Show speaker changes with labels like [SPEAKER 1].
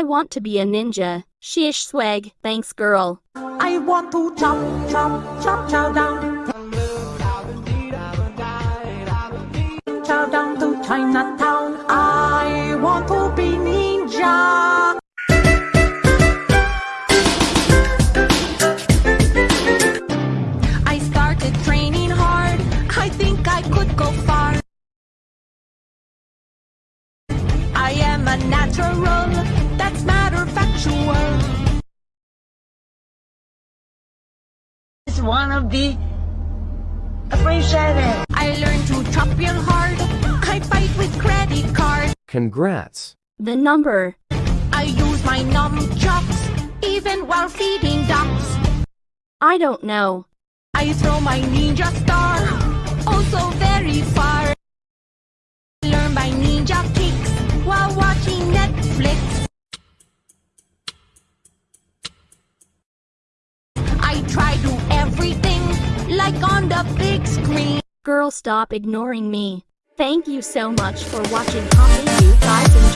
[SPEAKER 1] want to be a ninja. Shish swag. Thanks, girl.
[SPEAKER 2] I want to chop, chop, chop, chow down. Chow down to Chinatown. I want to be ninja. I started training hard. I think I could go far. I am a natural. That's matter factual.
[SPEAKER 3] It's one of the appreciate it.
[SPEAKER 2] I learned to chop real hard. I fight with credit card.
[SPEAKER 4] Congrats.
[SPEAKER 1] The number.
[SPEAKER 2] I use my nunchucks even while feeding ducks.
[SPEAKER 1] I don't know.
[SPEAKER 2] I throw my ninja star also very far. I learn my ninja kicks while watching Netflix. I try to everything like on the big screen.
[SPEAKER 1] Girl, stop ignoring me. Thank you so much for watching. Hope you guys